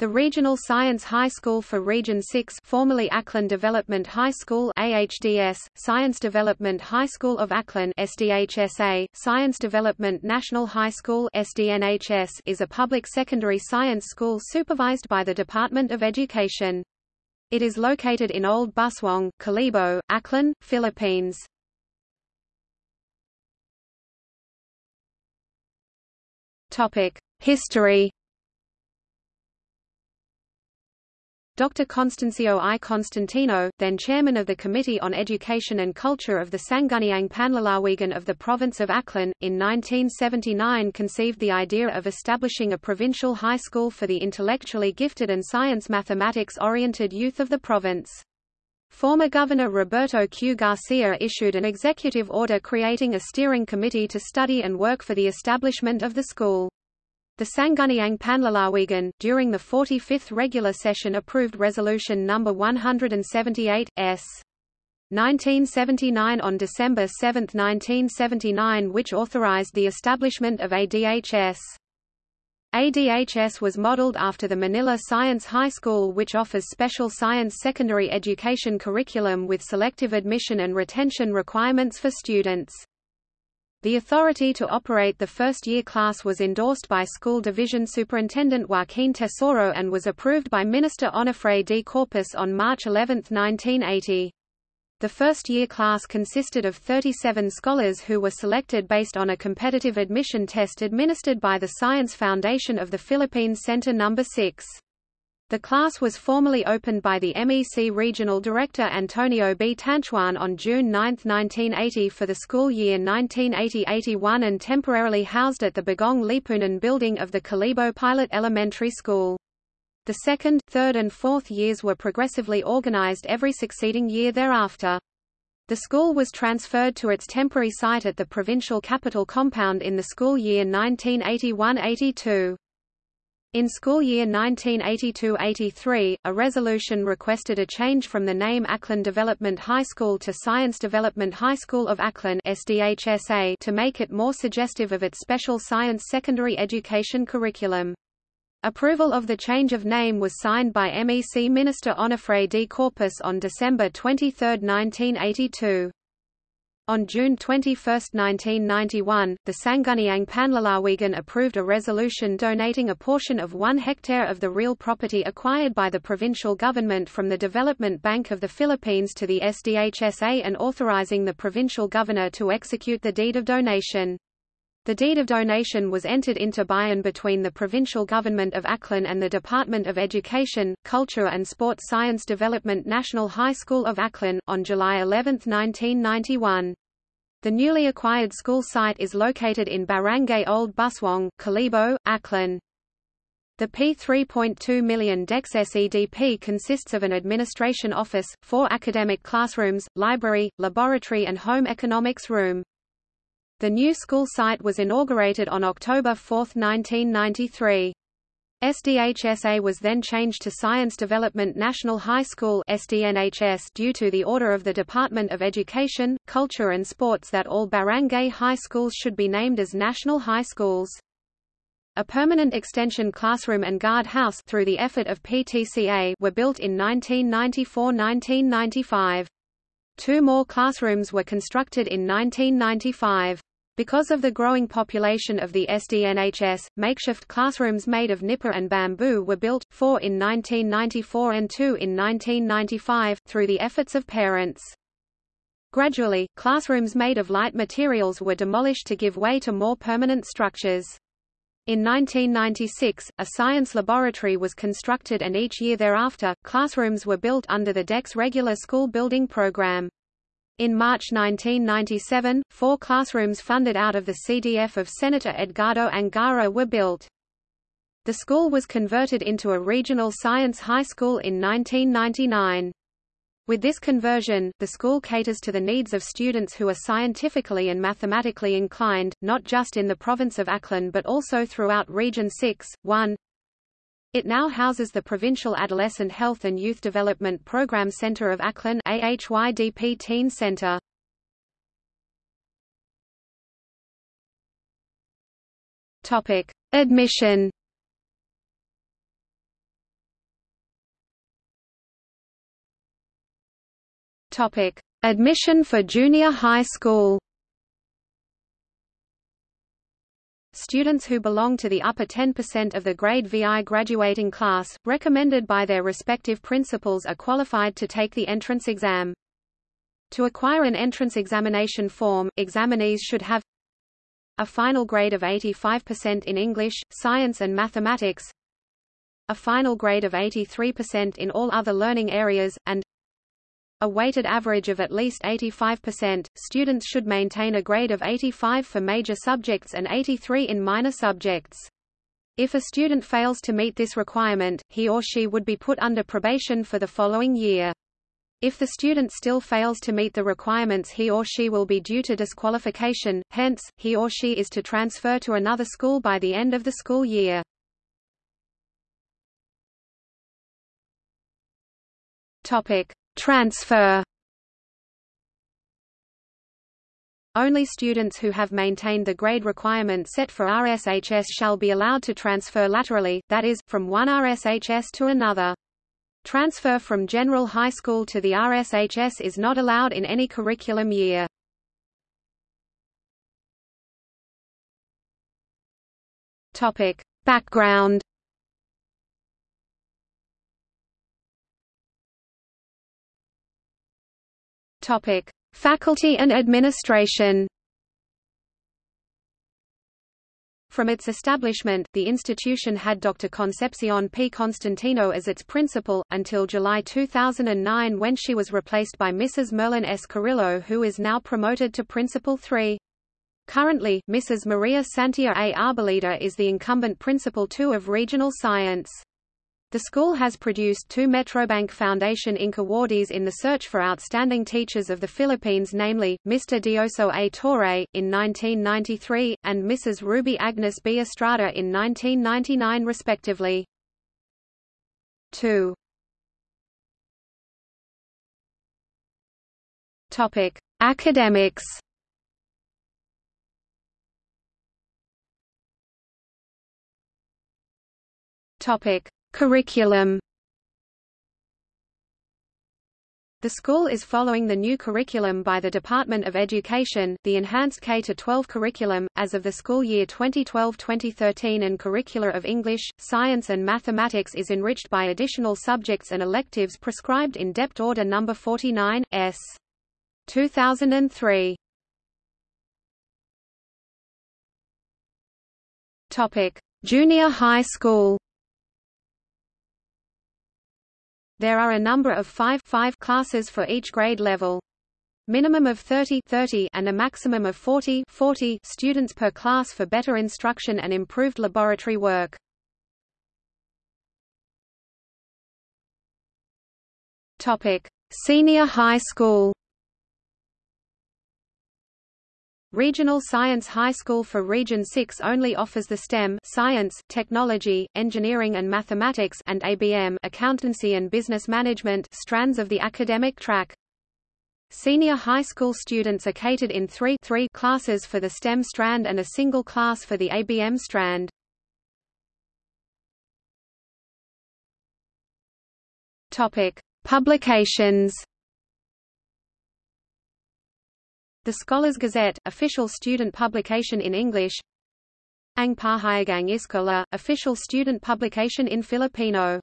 The Regional Science High School for Region 6 formerly Aklan Development High School AHDS, Science Development High School of Aklan SDHSA, Science Development National High School SDNHS is a public secondary science school supervised by the Department of Education. It is located in Old Buswang, Kalibo, Aklan, Philippines. History Dr. Constancio I. Constantino, then chairman of the Committee on Education and Culture of the Sangguniang Panlalawigan of the province of Aklan, in 1979 conceived the idea of establishing a provincial high school for the intellectually gifted and science-mathematics-oriented youth of the province. Former Governor Roberto Q. Garcia issued an executive order creating a steering committee to study and work for the establishment of the school. The Sangguniang Panlalawigan, during the 45th regular session approved Resolution No. 178, s. 1979 on December 7, 1979 which authorized the establishment of ADHS. ADHS was modeled after the Manila Science High School which offers special science secondary education curriculum with selective admission and retention requirements for students. The authority to operate the first-year class was endorsed by School Division Superintendent Joaquin Tesoro and was approved by Minister Onofre de Corpus on March 11, 1980. The first-year class consisted of 37 scholars who were selected based on a competitive admission test administered by the Science Foundation of the Philippines Center No. 6. The class was formally opened by the MEC Regional Director Antonio B. Tanchuan on June 9, 1980 for the school year 1980-81 and temporarily housed at the Bagong Lipunan building of the Kalibo Pilot Elementary School. The second, third and fourth years were progressively organized every succeeding year thereafter. The school was transferred to its temporary site at the provincial capital compound in the school year 1981-82. In school year 1982–83, a resolution requested a change from the name Aklan Development High School to Science Development High School of Aklan SDHSA to make it more suggestive of its special science secondary education curriculum. Approval of the change of name was signed by MEC Minister Onofre D. Corpus on December 23, 1982. On June 21, 1991, the Sangguniang Panlalawigan approved a resolution donating a portion of one hectare of the real property acquired by the provincial government from the Development Bank of the Philippines to the SDHSA and authorizing the provincial governor to execute the deed of donation. The deed of donation was entered into by and between the provincial government of Aklan and the Department of Education, Culture and Sport Science Development National High School of Aklan, on July 11, 1991. The newly acquired school site is located in Barangay Old Buswang, Kalibo, Aklan. The P3.2 million DECS SEDP consists of an administration office, four academic classrooms, library, laboratory and home economics room. The new school site was inaugurated on October 4, 1993. SDHSA was then changed to Science Development National High School SDNHS due to the order of the Department of Education, Culture and Sports that all barangay high schools should be named as national high schools. A permanent extension classroom and guard house through the effort of PTCA were built in 1994–1995. Two more classrooms were constructed in 1995. Because of the growing population of the SDNHS, makeshift classrooms made of nipa and bamboo were built, four in 1994 and two in 1995, through the efforts of parents. Gradually, classrooms made of light materials were demolished to give way to more permanent structures. In 1996, a science laboratory was constructed and each year thereafter, classrooms were built under the DECS regular school building program. In March 1997, four classrooms funded out of the CDF of Senator Edgardo Angara were built. The school was converted into a regional science high school in 1999. With this conversion, the school caters to the needs of students who are scientifically and mathematically inclined, not just in the province of Aklan but also throughout Region 6. 1 it now houses the Provincial Adolescent Health and Youth Development Program Center of Aklan AHYDP Teen Center. Topic: Admission. Topic: Admission for junior high school. Students who belong to the upper 10% of the grade VI graduating class, recommended by their respective principals are qualified to take the entrance exam. To acquire an entrance examination form, examinees should have a final grade of 85% in English, Science and Mathematics, a final grade of 83% in all other learning areas, and a weighted average of at least 85%. Students should maintain a grade of 85 for major subjects and 83 in minor subjects. If a student fails to meet this requirement, he or she would be put under probation for the following year. If the student still fails to meet the requirements he or she will be due to disqualification, hence, he or she is to transfer to another school by the end of the school year. Topic: Transfer Only students who have maintained the grade requirement set for RSHS shall be allowed to transfer laterally, that is, from one RSHS to another. Transfer from general high school to the RSHS is not allowed in any curriculum year. Topic. Background Topic: Faculty and administration. From its establishment, the institution had Dr. Concepcion P. Constantino as its principal, until July 2009 when she was replaced by Mrs. Merlin S. Carrillo who is now promoted to Principal 3. Currently, Mrs. Maria Santia A. Arboleda is the incumbent Principal 2 of Regional Science. The school has produced two Metrobank Foundation Inc. awardees in the search for outstanding teachers of the Philippines namely, Mr. Dioso A. Torre, in 1993, and Mrs. Ruby Agnes B. Estrada in 1999 respectively. 2. Topic: Academics. Topic: Curriculum The school is following the new curriculum by the Department of Education, the Enhanced K-12 curriculum, as of the school year 2012-2013 and curricula of English, Science and Mathematics is enriched by additional subjects and electives prescribed in DepEd Order No. 49, S. 2003. Junior high school There are a number of five, five classes for each grade level. Minimum of 30, 30 and a maximum of 40, 40 students per class for better instruction and improved laboratory work. Topic: Senior High School. Regional Science High School for Region 6 only offers the STEM science, technology, engineering and mathematics and ABM accountancy and business management strands of the academic track. Senior high school students are catered in three, three classes for the STEM strand and a single class for the ABM strand. Topic: Publications The Scholars Gazette, official student publication in English. Ang Pahayagang Iskola, official student publication in Filipino